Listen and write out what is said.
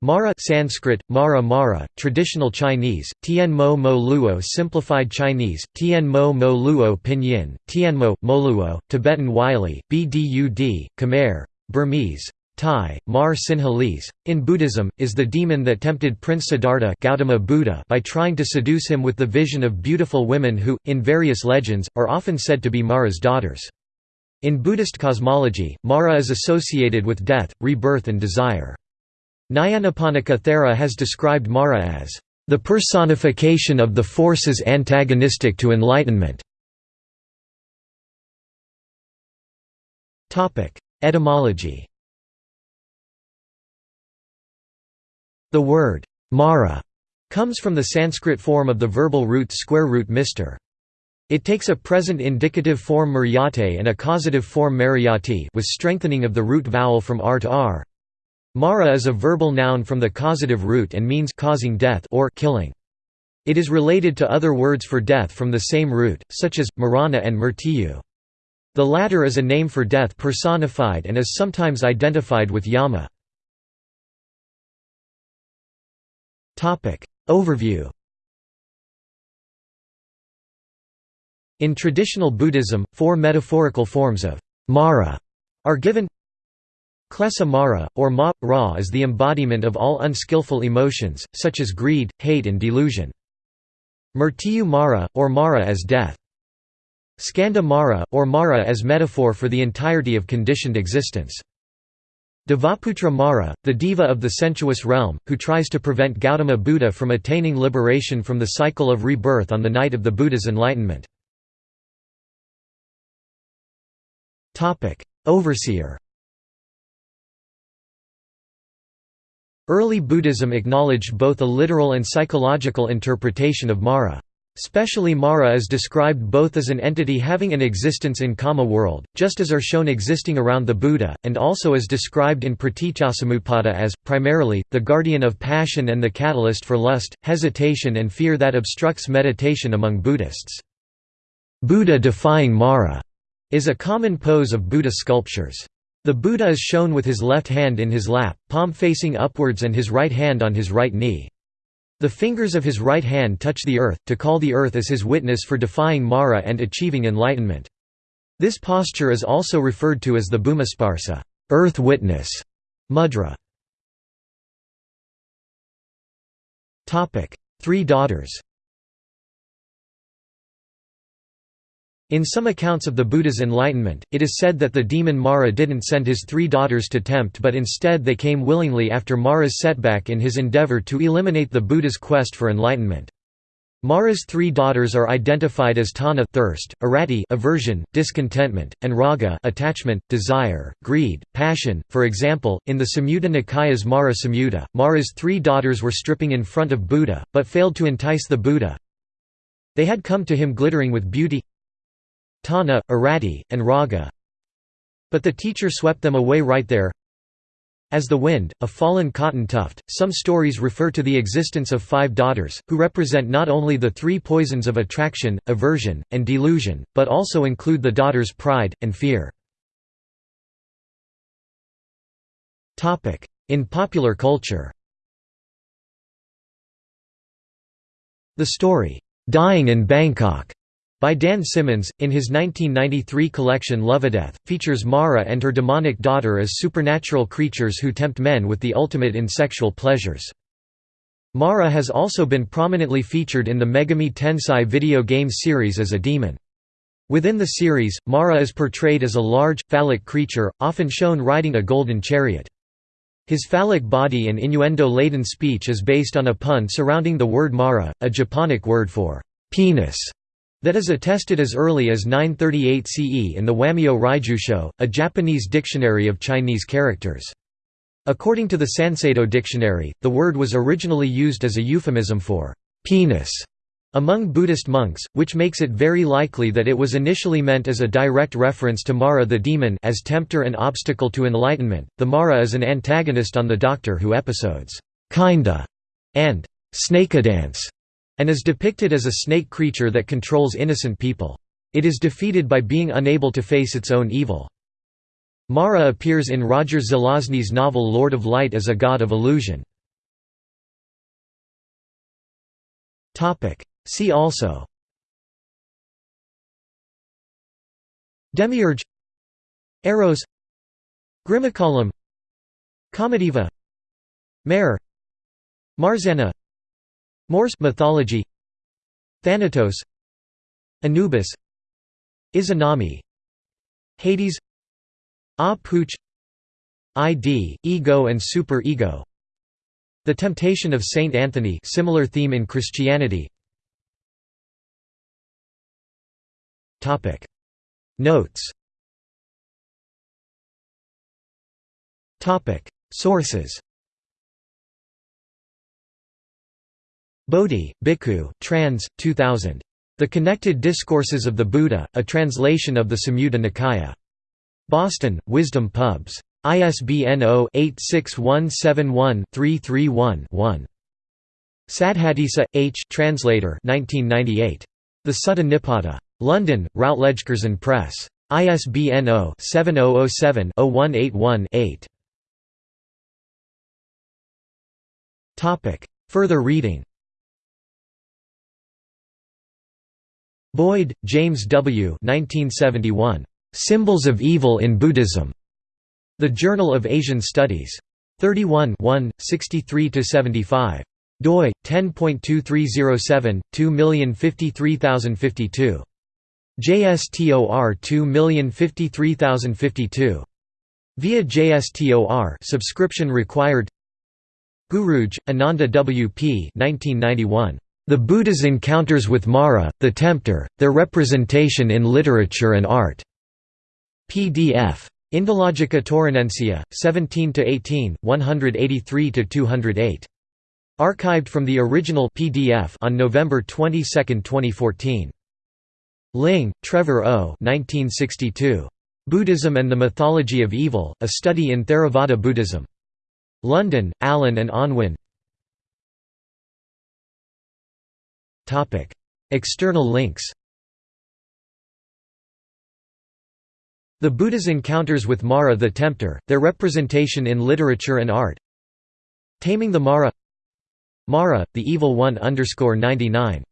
Mara Sanskrit, Mara Mara, traditional Chinese, Tian Mo Luo simplified Chinese, Tian Mo Luo pinyin, Tianmo, Moluo, Tibetan Wylie, Bdud, Khmer, Burmese, Thai, Mar Sinhalese, in Buddhism, is the demon that tempted Prince Siddhartha Gautama Buddha by trying to seduce him with the vision of beautiful women who, in various legends, are often said to be Mara's daughters. In Buddhist cosmology, Mara is associated with death, rebirth and desire. Nyanaponika Thera has described Mara as the personification of the forces antagonistic to enlightenment. Etymology The word Mara comes from the Sanskrit form of the verbal root square root mister. It takes a present indicative form muryate and a causative form mariati with strengthening of the root vowel from r to r. Mara is a verbal noun from the causative root and means causing death or killing. It is related to other words for death from the same root, such as, marana and murtiyu. The latter is a name for death personified and is sometimes identified with Yama. Overview In traditional Buddhism, four metaphorical forms of Mara are given Klesa Mara, or Ma, Ra is the embodiment of all unskillful emotions, such as greed, hate and delusion. Murtiyu Mara, or Mara as death. Skandha Mara, or Mara as metaphor for the entirety of conditioned existence. Devaputra Mara, the diva of the sensuous realm, who tries to prevent Gautama Buddha from attaining liberation from the cycle of rebirth on the night of the Buddha's enlightenment. Overseer Early Buddhism acknowledged both a literal and psychological interpretation of Mara. Specially Mara is described both as an entity having an existence in Kama world, just as are shown existing around the Buddha, and also as described in Praticcasamuppada as, primarily, the guardian of passion and the catalyst for lust, hesitation and fear that obstructs meditation among Buddhists. Buddha defying Mara is a common pose of Buddha sculptures. The Buddha is shown with his left hand in his lap, palm facing upwards and his right hand on his right knee. The fingers of his right hand touch the earth, to call the earth as his witness for defying Mara and achieving enlightenment. This posture is also referred to as the Bhumisparsa earth witness mudra. Three daughters In some accounts of the Buddha's enlightenment, it is said that the demon Mara didn't send his three daughters to tempt but instead they came willingly after Mara's setback in his endeavor to eliminate the Buddha's quest for enlightenment. Mara's three daughters are identified as Tanha thirst, arati aversion, discontentment, and raga attachment, desire, greed, passion. For example, in the Samyutta Nikaya's Mara Samyutta, Mara's three daughters were stripping in front of Buddha, but failed to entice the Buddha. They had come to him glittering with beauty, Tanha, Arati, and Raga. But the teacher swept them away right there. As the wind, a fallen cotton tuft, some stories refer to the existence of five daughters, who represent not only the three poisons of attraction, aversion, and delusion, but also include the daughters' pride, and fear. In popular culture The story, "'Dying in Bangkok' by Dan Simmons, in his 1993 collection Lovedeath, features Mara and her demonic daughter as supernatural creatures who tempt men with the ultimate in sexual pleasures. Mara has also been prominently featured in the Megami Tensei video game series as a demon. Within the series, Mara is portrayed as a large, phallic creature, often shown riding a golden chariot. His phallic body and innuendo-laden speech is based on a pun surrounding the word Mara, a Japonic word for penis that is attested as early as 938 CE in the Wamyō Ruijushō, a Japanese dictionary of Chinese characters. According to the Sanseido dictionary, the word was originally used as a euphemism for penis among Buddhist monks, which makes it very likely that it was initially meant as a direct reference to Mara the demon as tempter and obstacle to enlightenment. The Mara is an antagonist on the Doctor Who episodes Kinda and Snakedance and is depicted as a snake creature that controls innocent people. It is defeated by being unable to face its own evil. Mara appears in Roger Zelazny's novel Lord of Light as a god of illusion. See also. Demiurge. Eros. Grimmicalum Kamadeva. Mare Marzanna Morse mythology Thanatos Anubis Izanami Hades Ah Puch ID, Ego and Super Ego The Temptation of Saint Anthony similar theme in Christianity. Notes. Sources Bodhi, Bhikkhu, trans. 2000. The Connected Discourses of the Buddha, a translation of the Samyutta Nikaya. Boston, Wisdom Pubs. ISBN 0-86171-331-1. Saddhatissa, H. Translator 1998. The Sutta Nipata. London, Routledge Press. ISBN 0-7007-0181-8. Further reading Boyd, James W. 1971. Symbols of Evil in Buddhism. The Journal of Asian Studies. 31 63–75. doi 10.2307 2053052 JSTOR 2053052 via JSTOR subscription required Guruge Ananda W.P. 1991 the Buddha's encounters with Mara, the tempter, their representation in literature and art. PDF. Indologica Taurinensia, 17–18, 183–208. Archived from the original PDF on November 22, 2014. Ling, Trevor O. 1962. Buddhism and the Mythology of Evil, A Study in Theravada Buddhism. London, Allen and Unwin External links The Buddha's encounters with Mara the Tempter, their representation in literature and art. Taming the Mara Mara, the Evil One 99